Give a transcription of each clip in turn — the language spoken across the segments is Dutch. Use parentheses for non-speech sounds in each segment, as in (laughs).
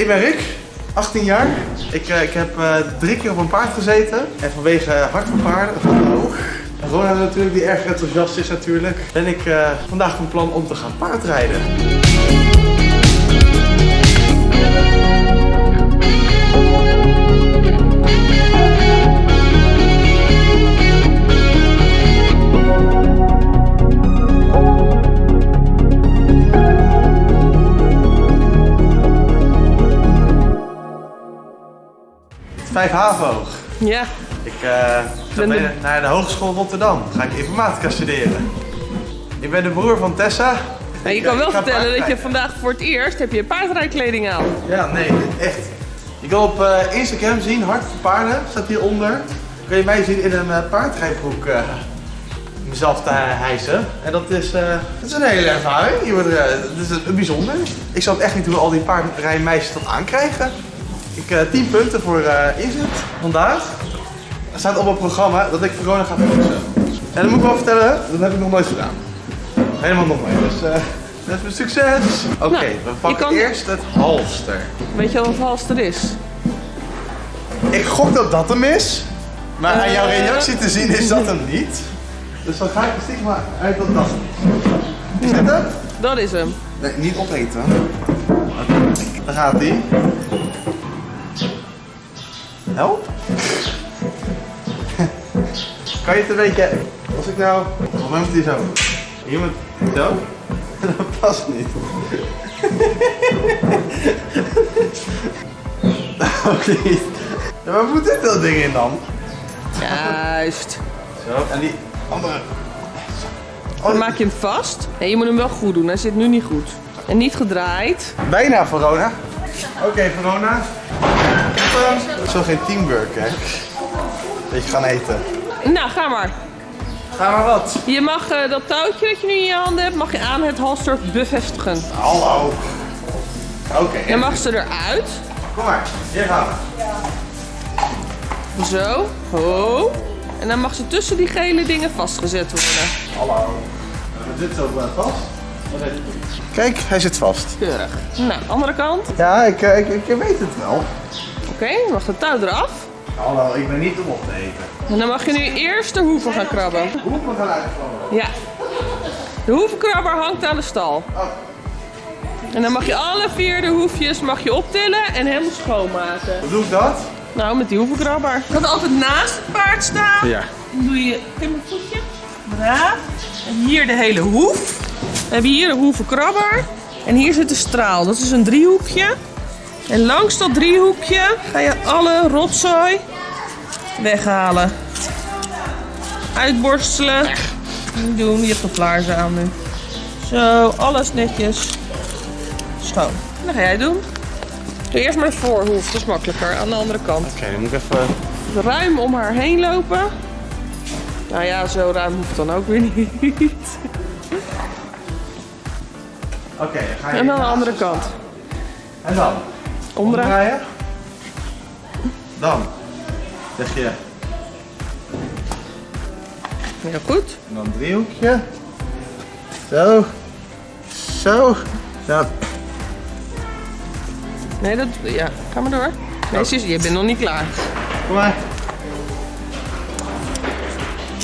Ik ben Rick, 18 jaar. Ik, eh, ik heb eh, drie keer op een paard gezeten. En vanwege hart van paarden. En Rona natuurlijk, die erg enthousiast is natuurlijk. Ben ik eh, vandaag van plan om te gaan paardrijden. Vijf HAVO. Ja, Ik eh, ga mee naar de Hogeschool Rotterdam. Ga ik informatica studeren. Ik ben de broer van Tessa. Nou, je kan eh, wel vertellen dat je vandaag voor het eerst heb je paardrijkleding aan. Ja, nee, echt. Je kan op eh, Instagram zien, Hart voor Paarden, staat hieronder. Kun je mij zien in een eh, paardrijbroek eh, mezelf te hijsen. En dat is, eh, dat is een hele ervaring. Je wordt, eh, dat is bijzonder. Ik snap echt niet hoe al die paardrijmeisjes dat aankrijgen. Ik eh 10 punten voor eh inzet. Vandaag staat op het programma dat ik Verona ga fietsen. En dat moet ik wel vertellen, dat heb ik nog nooit gedaan. Helemaal nog nooit. Dus eh dat is succes. Oké, Nou, we pakken kan- eerst het halster. Weet je wat halster is? Ik gok dat dat hem is. Maar aan jouw reactie te zien is dat hem niet. Dus dan ga ik er stiekem maar uit dat dat hem is. Is dit hem? Dat is hem. Nee, niet opeten. Daar gaat hij. Help? kan je het een beetje... Als ik nou... Volgens mij moet hij zo. Hier moet... Zo? Dat past niet. Ook niet. Ja, waar moet dit dat ding in dan? Juist. Zo, en die andere... Dan maak je hem vast. Nee, je moet hem wel goed doen. Hij zit nu niet goed. En niet gedraaid. Bijna Verona. Oké, Verona. Heb ehm, zo geen teamwork, hè. Dat je gaan eten. Nou, ga maar. Ga maar wat. Je mag eh, dat touwtje dat je nu in je handen hebt, mag je aan het halster bevestigen. Hallo. Oké, Dan mag ze eruit. kom maar. Hier gaan we. Zo. Ho. En dan mag ze tussen die gele dingen vastgezet worden. Hallo. We zitten zo eh, vast. Kijk, hij zit vast. Keurig. Nou, andere kant. Ja, ik, eh, ik, ik weet het wel. Dan mag de touw eraf. Hallo, ik ben niet om op te eten. En dan mag je nu eerst de hoeven gaan krabben. Hoeven gaan uitvallen. Ja. De hoevenkrabber hangt aan de stal. Oh. En dan mag je alle vier de hoefjes mag je optillen en helemaal schoonmaken. Hoe doe ik dat? Nou, met die hoevenkrabber. Je gaat altijd naast het paard staan. Ja. Dan doe je in mijn voetje. Braaf. En hier de hele hoef. Dan heb je hier de hoevenkrabber. En hier zit de straal. Dat is een driehoekje. En langs dat driehoekje ga je alle rotzooi weghalen. Uitborstelen. Niet doen, je hebt nog laarzen aan nu. Zo, alles netjes schoon. Dat ga jij doen. Doe eerst maar de voorhoef, dat is makkelijker. Aan de andere kant. Oké, dan moet ik even... Ruim om haar heen lopen. Nou ja, zo ruim hoeft dan ook weer niet. Oké, dan ga je... En aan de andere kant. En dan? Omdraaien. Omdraaien. Dan zeg je... Heel goed. En dan driehoekje. Zo. Zo. Zo. Nee, dat... Ja, ga maar door. Nee, zus, je bent nog niet klaar. Kom maar.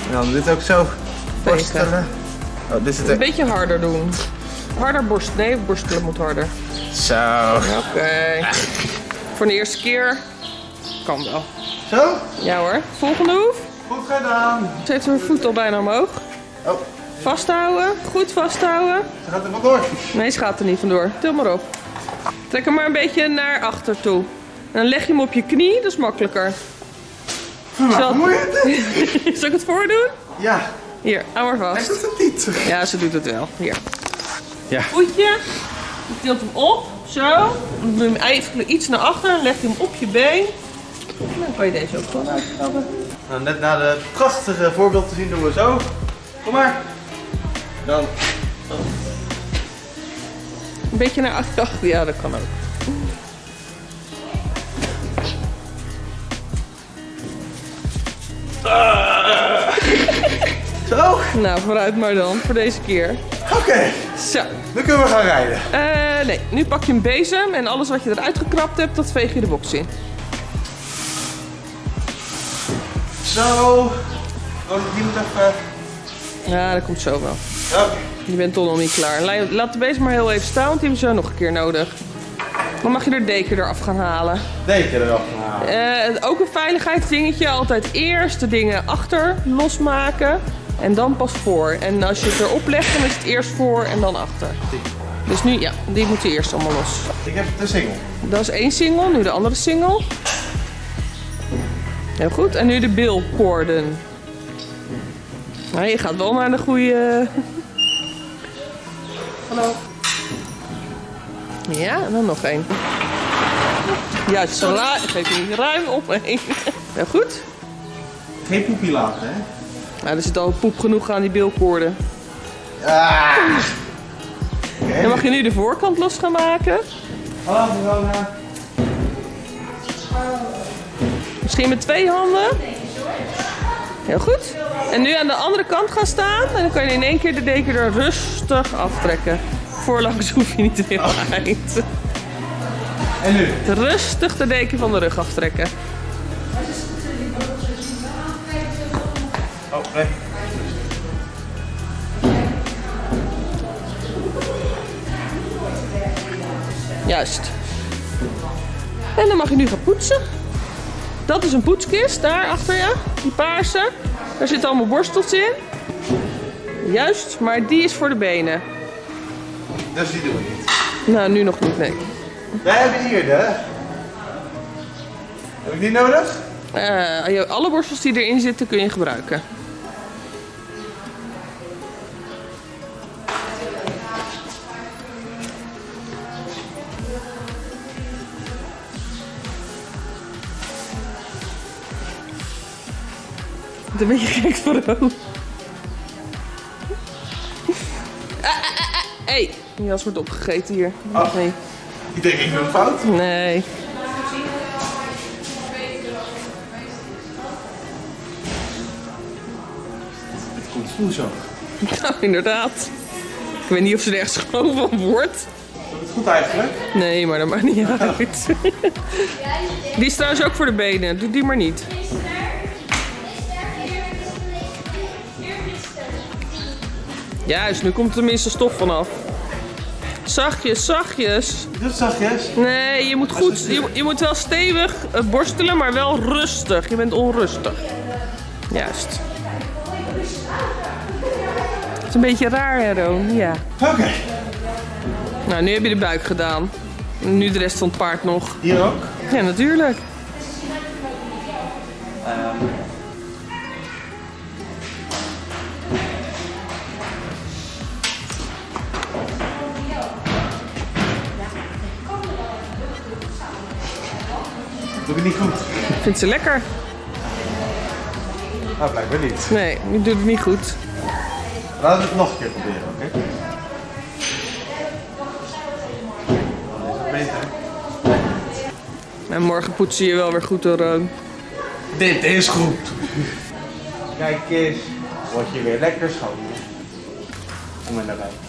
En dan dit ook zo borstelen. Oh, dit zit Een er. beetje harder doen. Harder borst. Nee, borstelen moet harder. Zo. Oké. (laughs) Voor de eerste keer. Kan wel. Zo. Ja hoor. Volgende hoef. Goed gedaan. Ze heeft haar voet al bijna omhoog. Oh, Vasthouden. Goed vasthouden. ze gaat er vandoor. Nee, ze gaat er niet vandoor. Til maar op. Trek hem maar een beetje naar achter toe. En dan leg je hem op je knie, dat is makkelijker. Zal, Vermoeiend. (laughs) zal ik het voordoen? Ja, Hier, hou maar hij vast. doet het niet. Ja, ze doet het wel. Hier. Ja. Voetje. Je tilt hem op, zo. Dan doe je hem eigenlijk iets naar achter. Leg je hem op je been. En dan kan je deze ook gewoon uitkrabben. Nou, net na de prachtige voorbeeld te zien doen we zo. Kom maar. Dan. Een beetje naar achter. Ja, dat kan ook. Zo. Nou, vooruit maar dan, voor deze keer. Oké, Zo. dan kunnen we gaan rijden. Eh, nee, nu pak je een bezem en alles wat je eruit gekrapt hebt, dat veeg je de box in. Zo. Oh, die moet even... Ja, dat komt zo wel. Oké. Je bent toch nog niet klaar. La- Laat de bezem maar heel even staan, want die hebben we zo nog een keer nodig. Dan mag je er deken eraf gaan halen. Deken eraf gaan halen. Eh, ook een veiligheidsdingetje. Altijd eerst de dingen achter losmaken. En dan pas voor. En als je het erop legt, dan is het eerst voor en dan achter. Dus nu, ja, die moeten eerst allemaal los. Ik heb de single. Dat is één single, nu de andere single. Heel goed. En nu de bilkoorden. Nou, je gaat wel naar de goede... (laughs) Hallo. Ja, en dan nog één. Juist, zo ra- geef je niet ruim omheen. (laughs) Heel goed. Geen poepie laten, hè? Nou, er zit al poep genoeg aan die bilkoorden. Ah. Dan mag je nu de voorkant los gaan maken. Hallo, Verona. Misschien met twee handen. Heel goed. En nu aan de andere kant gaan staan. En dan kan je in één keer de deken er rustig aftrekken. Voorlangs hoef je niet heel eind. En nu? Rustig de deken van de rug aftrekken. Oh, nee. Juist. En dan mag je nu gaan poetsen. Dat is een poetskist, daar achter je. Die paarse. Daar zitten allemaal borstels in. Juist, maar die is voor de benen. Dus die doen we niet. Nou, nu nog niet, nee. Wij hebben hier de... Heb ik die nodig? Je- alle borstels die erin zitten kun je gebruiken. Het een beetje gek voor hem. Hé, hey, die jas wordt opgegeten hier. Oh. Nee. Ik denk ik een fout. nee. Het komt goed zo. Nou, inderdaad. Ik weet niet of ze er echt schoon van wordt. Het goed eigenlijk? Nee, maar dat maakt niet (laughs) uit. Die is trouwens ook voor de benen. Doe die maar niet. Juist, nu komt er tenminste stof vanaf. Zachtjes, zachtjes. Het zachtjes. Nee, je moet goed. Je, je moet wel stevig eh, borstelen, maar wel rustig. Je bent onrustig. Juist. Het is een beetje raar, hè, Roon? Ja. Oké. Nou, nu heb je de buik gedaan. Nu de rest van het paard nog. Hier ook. Ja, natuurlijk. Niet goed? Ik vind ze lekker. Nou, blijkbaar niet. Nee, je doet het niet goed. Laten we het nog een keer proberen, oké? Is beter. En morgen poetsen je wel weer goed door Roon. Dit is goed. Kijk eens. Word je weer lekker schoon. Kom maar naar buiten.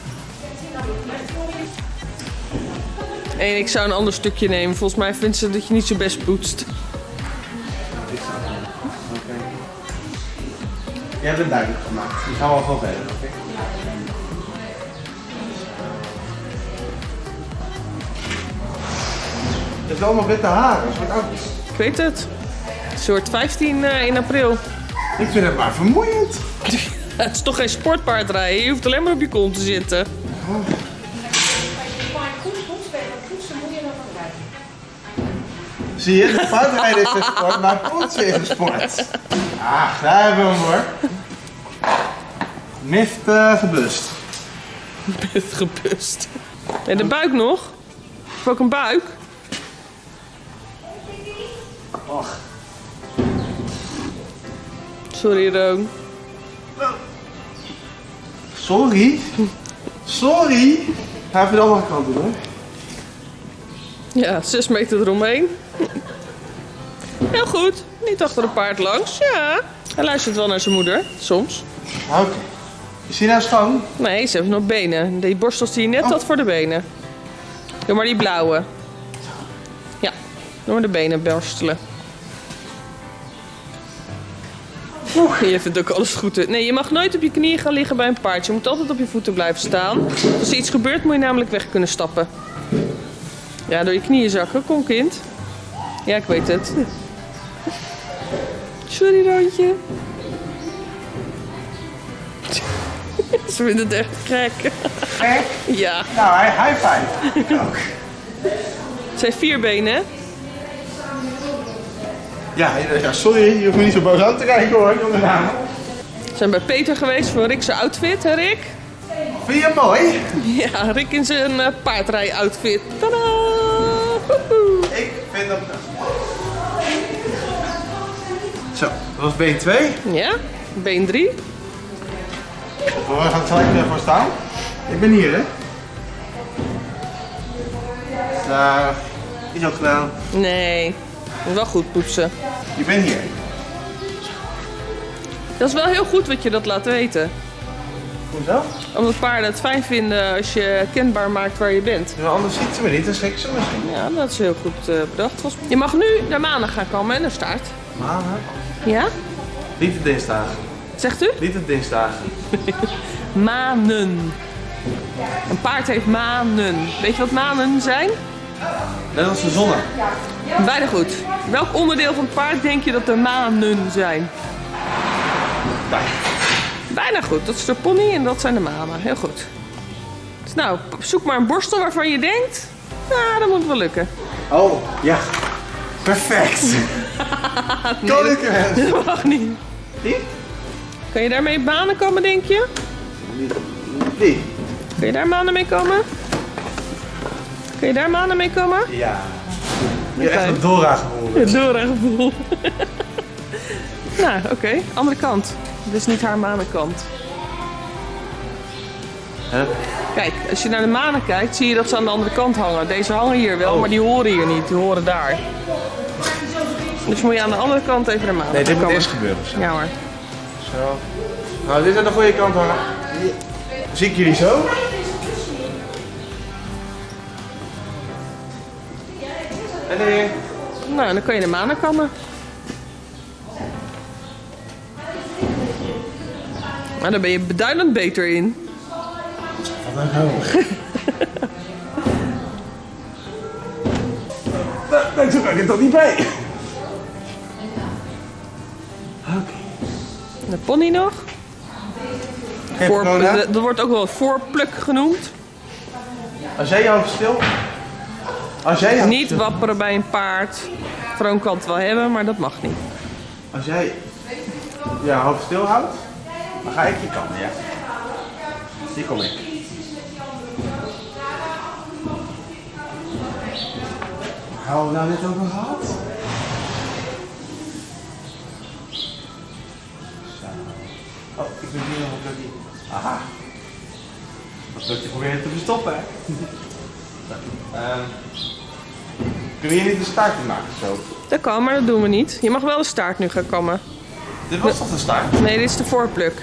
En ik zou een ander stukje nemen. Volgens mij vindt ze dat je niet zo best poetst. Jij hebt het duidelijk gemaakt. Die gaan we gewoon verder, oké? Het is allemaal witte haren. Een soort oud. Ik weet het. Wordt 15 eh, in april. Ik vind het maar vermoeiend. (laughs) Het is toch geen sportpaard rijden? Je hoeft alleen maar op je kont te zitten. Zie je, de paardrijden is een sport, maar poetsen is een sport. Ah, daar hebben we hem hoor. Mist eh, gebust. Het gebust. En de buik nog? Heb ook een buik? Och. Sorry, Roon. Sorry. Sorry. Ga even de andere kant doen hoor. Ja, 6 meter eromheen. Heel goed. Niet achter een paard langs. Ja. Hij luistert wel naar zijn moeder. Soms. Oké. Is die nou schoon? Nee, ze hebben nog benen. Die borstels die je net had voor de benen. Doe maar die blauwe. Ja, doe maar de benen borstelen. Oeh, je vindt ook alles goed. Nee, je mag nooit op je knieën gaan liggen bij een paard. Je moet altijd op je voeten blijven staan. Als er iets gebeurt, moet je namelijk weg kunnen stappen. Ja, door je knieën zakken. Kom, kind. Ja, ik weet het. Sorry, Roontje. (laughs) Ze vinden het echt gek. Gek. Ja. Nou, hij high five. Ik ook. Het zijn vier benen, hè? Ja, ja, sorry, je hoeft me niet zo boos aan te kijken hoor. We zijn bij Peter geweest voor Rick's outfit, hè Rick? Vind je hem mooi? Ja, Rick in zijn uh, paardrij-outfit. Tadaa! Ik vind hem... Zo, dat was been 2. Ja, been 3. We gaan er gelijk voor staan. Ik ben hier, hè? Daar. Is ook gedaan. Nee, wel goed poetsen. Je bent hier. Dat is wel heel goed wat je dat laat weten. Hoezo? Omdat paarden het fijn vinden als je kenbaar maakt waar je bent. Ja, anders ziet ze me niet, dan schrikt ze misschien. Ja, dat is heel goed eh, bedacht. Je mag nu naar maandag gaan komen en naar staart. Maandag? Ja? Niet de dinsdagen. Zegt u? Niet de dinsdagen. (laughs) Manen. Een paard heeft manen. Weet je wat manen zijn? Net als de zonne. Bijna goed. Welk onderdeel van het paard denk je dat de manen zijn? Daar. Bijna goed. Dat is de pony en dat zijn de manen. Heel goed. Dus nou, zoek maar een borstel waarvan je denkt... Nou, dat moet wel lukken. Oh, ja. Perfect. Kan ik er? Dat mag niet. Die? Kan je daarmee banen komen, denk je? Die? Kun je daar manen mee komen? Kun je daar manen mee komen? Ja. Je hebt echt een Dora geboren. Het Dora-gevoel. nou, oké. Andere kant. Dit is niet haar manenkant. Kijk, als je naar de manen kijkt, zie je dat ze aan de andere kant hangen. Deze hangen hier wel, Oh. maar die horen hier niet. Die horen daar. Dus moet je aan de andere kant even naar manen Nee, dit moet komen. eerst gebeuren. Zo. Ja hoor. Zo. Nou, dit is aan de goede kant hoor. Zie ik jullie zo? En nee. Nou, dan kan je de manen kammen. Maar daar ben je beduidend beter in. Wat een hel. Nee, zo kan ik er toch niet bij. De pony nog. Geen Voor, corona? dat wordt ook wel voorpluk genoemd. Als jij je hoofd stil... Als jij Niet stil- wapperen bij een paard. Vroon kan het wel hebben, maar dat mag niet. Als jij je hoofd stil houdt, dan ga ik je kant, ja? Hier kom ik. We nou net over gehad? Aha. Dat plukje proberen te verstoppen, hè? Kunnen we hier niet een staartje maken, zo? Dat kan, maar dat doen we niet. Je mag wel de staart nu gaan kammen. Dit was toch de staart? Nee, dit is de voorpluk.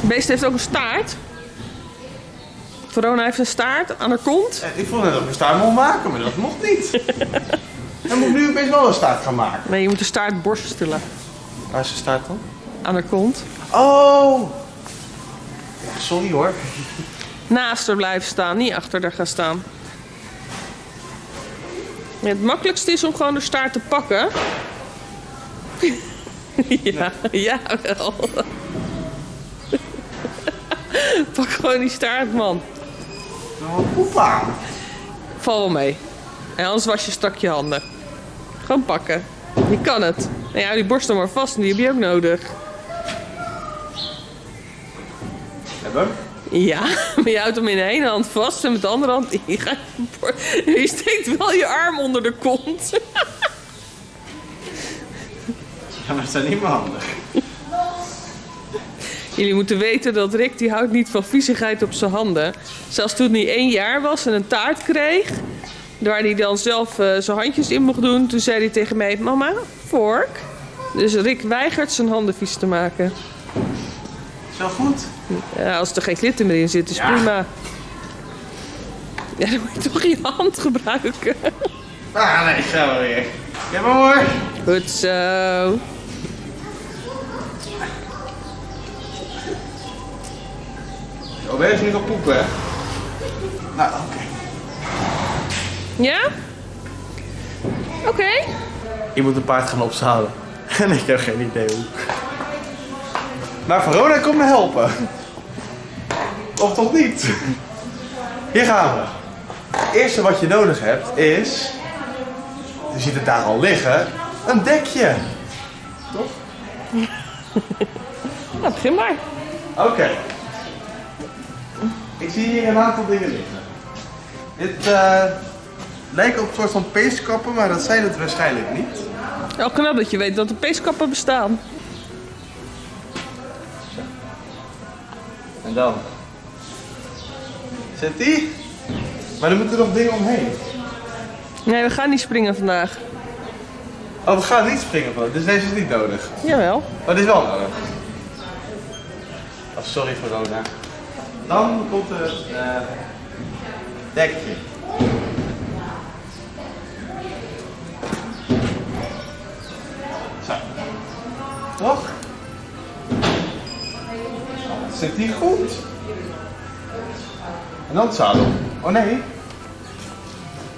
Het beest heeft ook een staart. Verona heeft een staart aan haar kont. Ik vond net dat ik een staart mocht maken, maar dat mocht niet. (laughs) Dan moet nu opeens wel een staart gaan maken. Nee, je moet de staart borstelen Waar is de staart dan? Aan haar kont. Oh! Sorry hoor. Naast haar blijven staan, niet achter haar gaan staan. Ja, het makkelijkste is om gewoon de staart te pakken. (laughs) ja, ja wel. (laughs) Pak gewoon die staart, man. Nou, poepa. Val wel mee. En anders was je strak je handen. Gewoon pakken. Je kan het. En ja, die borstel maar vast, die heb je ook nodig. Hebben? Ja, (laughs) maar je houdt hem in de ene hand vast en met de andere hand... Je, gaat je, bor- je steekt wel je arm onder de kont. (laughs) Ja, maar het zijn niet meer handig. Jullie moeten weten dat Rick die houdt niet van viezigheid op zijn handen. Zelfs toen hij één jaar was en een taart kreeg... waar hij dan zelf eh, zijn handjes in mocht doen... toen zei hij tegen mij... Mama, vork? Dus Rick weigert zijn handen vies te maken. Is wel goed? Ja, als er geen glitter meer in zit, is Ja. prima. Ja, dan moet je toch je hand gebruiken. Ah, nee, gaan we weer. Ja, maar hoor. Goed zo. Oh, ben je niet op poepen, hè? Nou, oké. Ja? Oké. Je moet een paard gaan opzalen. (laughs) En ik heb geen idee hoe. Maar Verona komt me helpen. Of toch niet? Hier gaan we. Het eerste wat je nodig hebt is... Je ziet het daar al liggen. Een dekje. Toch? (laughs) Nou, begin maar. Oké. Ik zie hier een aantal dingen liggen. Dit eh, lijken op een soort van peeskappen, maar dat zijn het waarschijnlijk niet. Wel knap dat je weet dat er peeskappen bestaan. En dan? Zit die? Maar er moeten nog dingen omheen. Nee, we gaan niet springen vandaag. Oh, we gaan niet springen van. Dus deze is niet nodig. Jawel. Maar dit is wel nodig. Oh, sorry Verona. Dan komt het eh dekje. Zo. Toch? Zit die goed? En dan het zadel. Oh nee.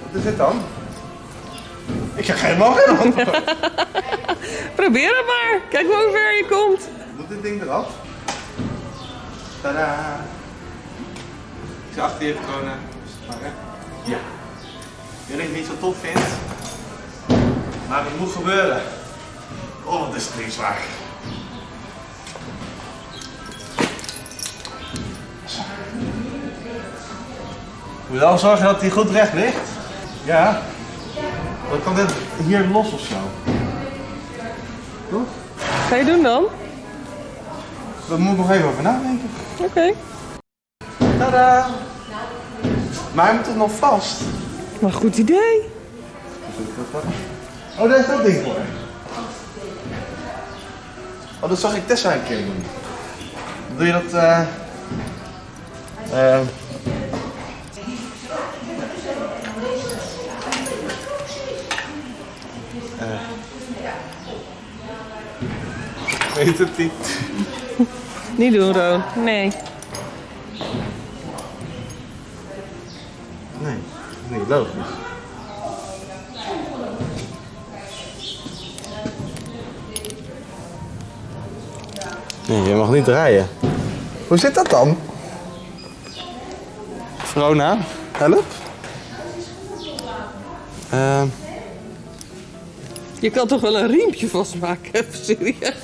Wat is dit dan? Ik heb helemaal geen antwoord. (laughs) Probeer het maar. Kijk maar hoe ver je komt. Moet dit ding eraf? Tadaa! Ik zal achter je even corona pakken. Ja. Ik weet dat je het niet zo tof vindt. Maar het moet gebeuren. Oh, wat is het ding zwaar. Moet je wel zorgen dat hij goed recht ligt. Ja. Dan kan dit hier los of zo. Toch? Ga je doen dan? Daar moet ik nog even over nadenken. Oké. Tada! Maar hij moet toch nog vast? Maar goed idee. Oh, daar is dat ding voor. Oh, dat zag ik Tessa een keer doen. Doe je dat, eh... eh, eh, Weet het niet. Niet doen, Roon. Nee. Nee, niet logisch. Nee, je mag niet draaien. Hoe zit dat dan? Vrona, help. Ehm Je kan toch wel een riempje vastmaken, even serieus.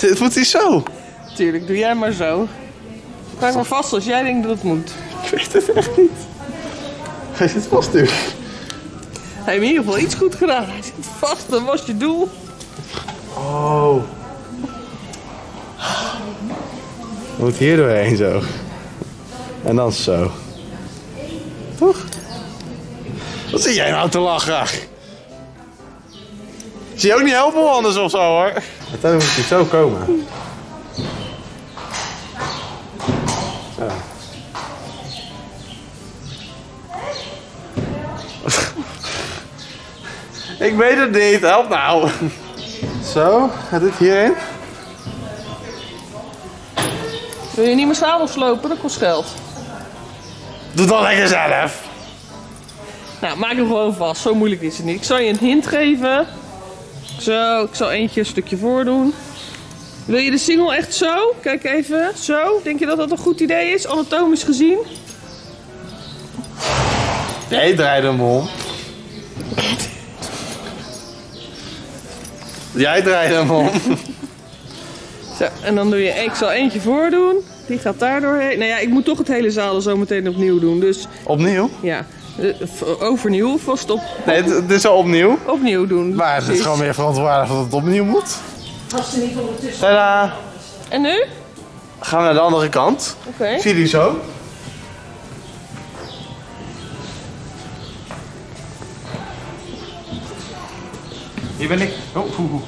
(laughs) het moet hij zo. Tuurlijk, doe jij maar zo. Maak maar vast als jij denkt dat het moet. Ik weet het echt niet. Hij zit vast nu. Hij heeft in ieder geval iets goed gedaan. Hij zit vast, dat was je doel. Oh. Je moet hier doorheen zo. En dan zo. Toch? Wat zie jij nou te lachen? Zie je ook niet helpen anders of zo hoor? Uiteindelijk moet hij zo komen. Zo. (laughs) Ik weet het niet, help nou. Zo, gaat dit hierin? Wil je niet meer zadel slopen? Dat kost geld. Doe dat lekker zelf. Nou, maak hem gewoon vast. Zo moeilijk is het niet. Ik zal je een hint geven. Zo, ik zal eentje een stukje voordoen. Wil je de single echt zo? Kijk even. Zo. Denk je dat dat een goed idee is? Anatomisch gezien? Jij draait hem om. Jij draait hem om. (laughs) Zo, en dan doe je, ik zal eentje voordoen. Die gaat daar doorheen. Nou ja, ik moet toch het hele zadel zo meteen opnieuw doen. Dus Opnieuw? ja, eh, overnieuw of het op... Nee, het, is al opnieuw. Opnieuw doen. Maar het is gewoon meer verantwoordelijk dat het opnieuw moet. Tada! En nu? Gaan we naar de andere kant. Oké. Zie je die zo? Hier ben ik. Oh, hoe, hoe.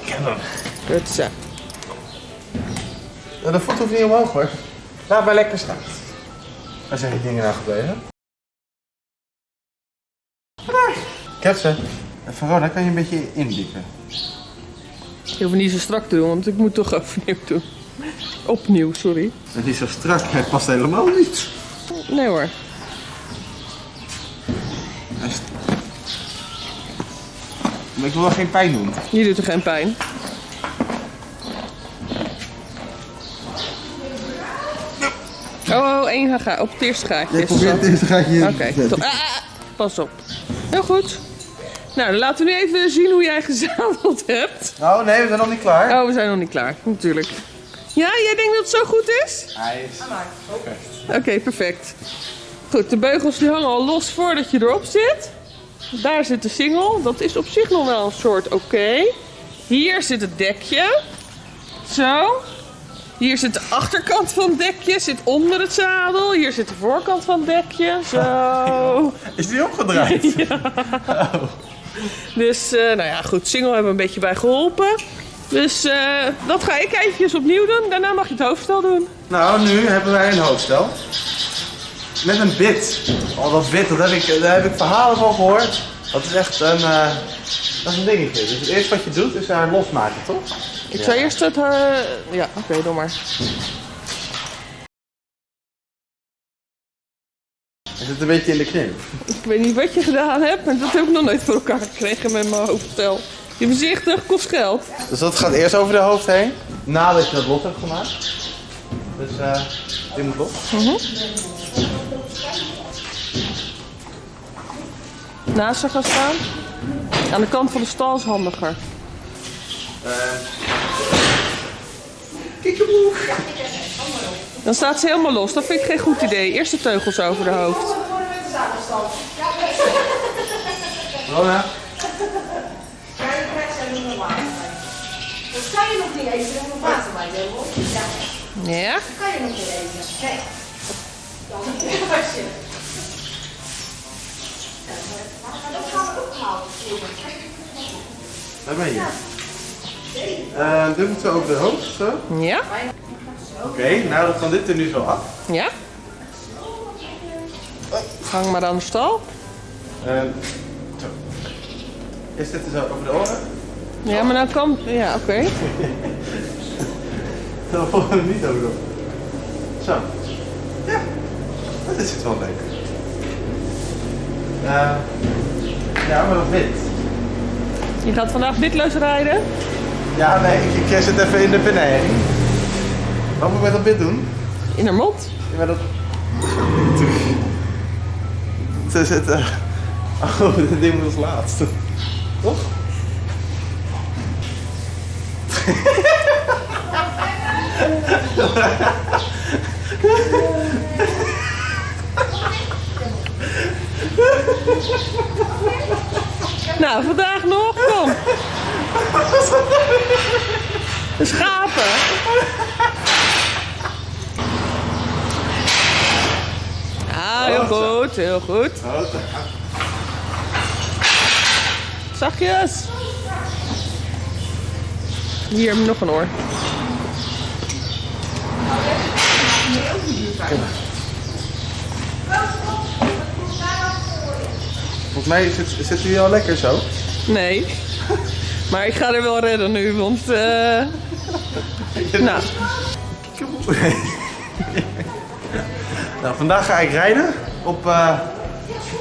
Ik heb hem. Kutse. De voet hoeft niet omhoog hoor. Laat maar lekker staan. Waar zijn die dingen nou gebleven? Ik heb ze. En Verona, kan je een beetje indiepen? Je hoeft niet zo strak te doen, want ik moet toch (laughs) overnieuw doen. Opnieuw, sorry. Het is zo strak, hij past helemaal niet. Nee hoor. Maar ik wil wel geen pijn doen. Je doet er geen pijn. Oh, oh, één ga op het eerste gaatje. is het zo. eerste gaatje Oké, top. Ah, ah, ah. pas op. Heel goed. Nou, dan laten we nu even zien hoe jij gezadeld hebt. Oh nee, we zijn nog niet klaar. Oh, we zijn nog niet klaar, natuurlijk. Ja, jij denkt dat het zo goed is? Hij is... Oké, perfect. Goed, de beugels die hangen al los voordat je erop zit. Daar zit de singel. Dat is op zich nog wel een soort oké. Hier zit het dekje. Zo. Hier zit de achterkant van het dekje. Zit onder het zadel. Hier zit de voorkant van het dekje. Zo. (laughs) Is die opgedraaid? (laughs) Dus, eh, nou ja, goed. Single hebben we een beetje bij geholpen. Dus eh, dat ga ik eventjes opnieuw doen. Daarna mag je het hoofdstel doen. Nou, nu hebben wij een hoofdstel. Met een bit. Oh, dat bit, dat heb ik, daar heb ik verhalen van gehoord. Dat is echt een, eh, dat is een dingetje. Dus het eerste wat je doet is haar losmaken, toch? Ik zou eerst het... eh, ja, oké, doe maar. Hij zit een beetje in de knip. Ik weet niet wat je gedaan hebt, maar dat heb ik nog nooit voor elkaar gekregen met mijn hoofdstel. Je voorzichtig, kost geld. Dus dat gaat eerst over de hoofd heen. Nadat je dat los hebt gemaakt. Dus eh dit moet los. Naast haar gaan staan. Aan de kant van de stal is handiger. Kiekeboe. Dan staat ze helemaal los. Dat vind ik geen goed idee. Eerst de teugels over de hoofd. Rona. Dat kan je nog niet eten, dan water bij je. Ja, Ja? dat kan je nog niet eten. Nee. Dan was je. Ja, maar dat gaan we ophalen. Waar ben je? Eh dit moet zo over de hoofd, zo. Ja? Oké, nou dat van dit er nu zo af. Ja? Hang maar aan de stal. Eh, zo. Is dit er zo over de oren? Ja, maar nou kan... Ja, oké. (laughs) Dan volgen we niet over de oren. Zo. Ja, dat is het wel leuk. Eh, ja, maar dat wit. Je gaat vandaag witloos rijden. Ja, nee, ik, ik zit even in de beneden. Wat moet ik met dat wit doen? In haar mond. Ja, maar dat... Ze zitten... Oh, dit ding moet als laatste. Toch? Nou, vandaag nog. Kom. (laughs) De schapen. Ah, heel goed, heel goed. Zachtjes. Hier nog een oor. Volgens mij zit, zit u al lekker zo. Nee. Maar ik ga er wel redden nu, want... eh nou, (laughs) Nou, vandaag ga ik rijden op eh,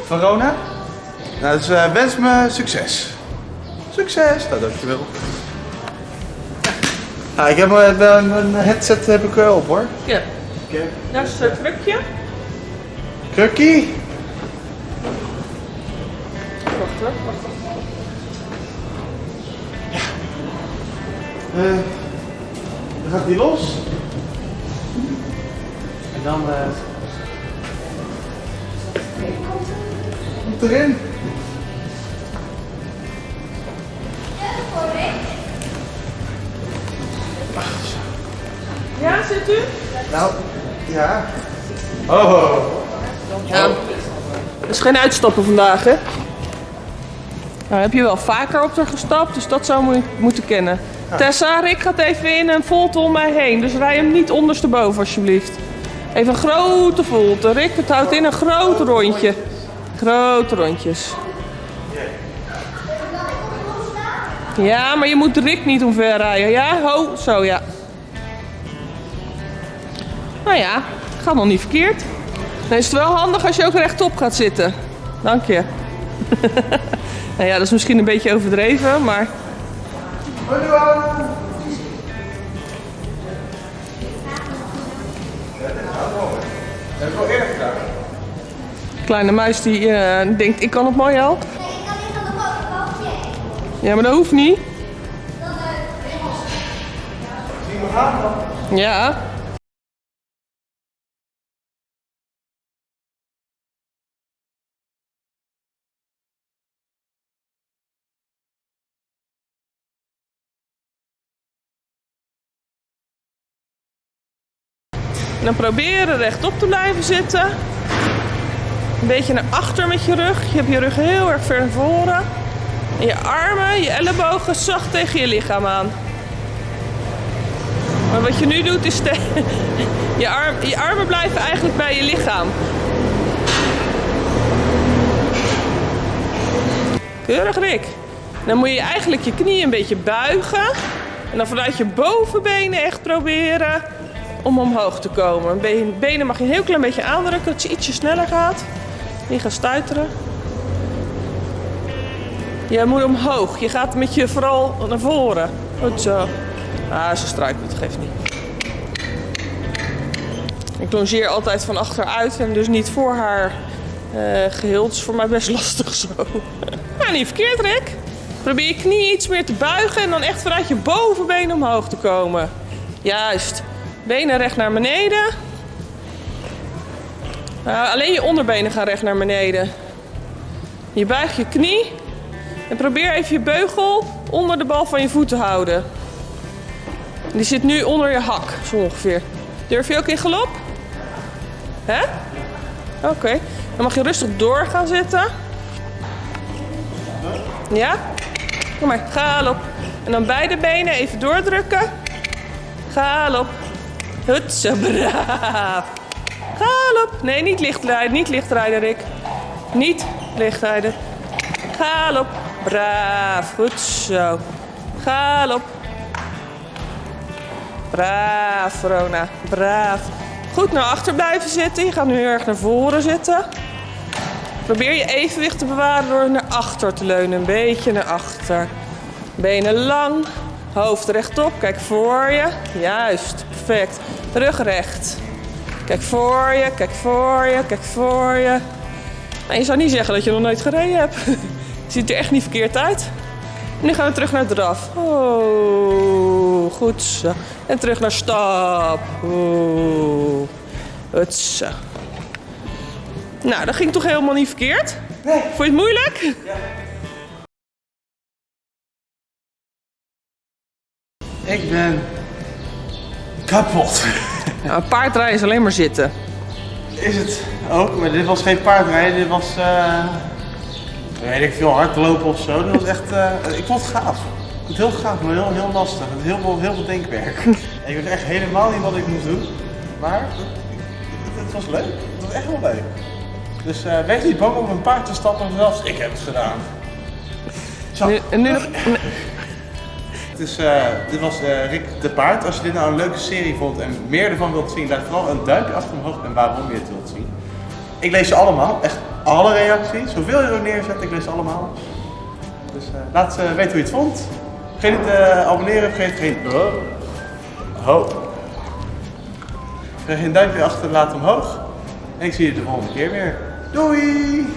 Verona. Nou, dus eh, wens me succes. Succes, nou dankjewel. Nou, ik heb mijn, mijn headset heb ik eh, op hoor. ja. Oké. Dat is het krukje. Krukkie. Wacht wacht, wacht. Eh, dan gaat die los. En dan... eh komt erin. Ja, zit u? Nou, ja. Oh. Ja. is geen uitstappen vandaag, hè? Nou, heb je wel vaker op haar gestapt, dus dat zou je moeten kennen. Tessa, Rick gaat even in een volte om mij heen. Dus rij hem niet ondersteboven, alsjeblieft. Even een grote volte. Rick, het houdt in een groot rondje. Grote rondjes. Ja, maar je moet Rick niet omver rijden. Ja, ho, zo ja. Nou ja, gaat nog niet verkeerd. Dan is het wel handig als je ook rechtop gaat zitten. Dank je. (laughs) nou ja, dat is misschien een beetje overdreven, maar kleine muis die eh, denkt, ik kan het mooi al. Nee, ik kan niet van de bovenbootje. Ja, maar dat hoeft niet. Dan? Ja. Dan proberen rechtop te blijven zitten. Een beetje naar achter met je rug. Je hebt je rug heel erg ver naar voren. En je armen, je ellebogen zacht tegen je lichaam aan. Maar wat je nu doet is (laughs) je, arm, je armen blijven eigenlijk bij je lichaam. Keurig Rick. Dan moet je eigenlijk je knieën een beetje buigen. En dan vanuit je bovenbenen echt proberen om omhoog te komen. Be- Benen mag je een heel klein beetje aandrukken, dat je ietsje sneller gaat. Niet gaan stuiteren. Je moet omhoog. Je gaat met je vooral naar voren. Goed zo. Ah, ze struikelt, geeft niet. Ik longeer altijd van achteruit en dus niet voor haar eh, geheel. Het is voor mij best (laughs) lastig zo. Nou, niet verkeerd, Rick. Probeer je knie iets meer te buigen en dan echt vanuit je bovenbeen omhoog te komen. Juist. Benen recht naar beneden. Nou, alleen je onderbenen gaan recht naar beneden. Je buigt je knie en probeer even je beugel onder de bal van je voet te houden. Die zit nu onder je hak, zo ongeveer. Durf je ook in galop? Hè? Oké. Dan mag je rustig door gaan zitten. Ja? Kom maar, galop. En dan beide benen even doordrukken. Galop. Hutse, braaf. Galop. Nee, niet licht rijden, niet licht rijden, Rick. Niet licht rijden. Galop. Braaf. Goed zo. Galop. Braaf, Verona. Braaf. Goed naar achter blijven zitten. Je gaat nu erg naar voren zitten. Probeer je evenwicht te bewaren door naar achter te leunen. Een beetje naar achter. Benen lang. Hoofd rechtop. Kijk voor je. Juist. Perfect. Rug recht. Kijk voor je. Kijk voor je. Kijk voor je. Nou, je zou niet zeggen dat je nog nooit gereden hebt. (laughs) Ziet er echt niet verkeerd uit. En nu gaan we terug naar draf. Oh, goed zo. En terug naar stap. Oh, goed zo. Nou, dat ging toch helemaal niet verkeerd? Nee. Vond je het moeilijk? Ik ben kapot. Nou, een paardrijden is alleen maar zitten. Is het ook, maar dit was geen paardrijden, dit was, eh weet ik veel, hardlopen of zo. Dit was echt, eh, ik vond het gaaf. Ik vond het heel gaaf, maar heel, heel lastig. Met heel veel, heel veel denkwerk. (laughs) ik wist echt helemaal niet wat ik moest doen. Maar het, het- het was leuk. Het was echt wel leuk. Dus eh, wees niet bang om een paard te stappen, zelfs ik heb het gedaan. Zo. Nu, en nu nog, Het (laughs) is, eh, dit was eh, Rick de Paard. Als je dit nou een leuke serie vond en meer ervan wilt zien, laat vooral een duimpje achter omhoog en waarom je het wilt zien. Ik lees ze allemaal, echt alle reacties. Zoveel je er neerzet, ik lees ze allemaal. Dus eh, laat weten hoe je het vond. Vergeet niet te abonneren, vergeet geen... Oh. Ho. Vergeet geen duimpje achter te laten omhoog. En ik zie je de volgende keer weer. Doei!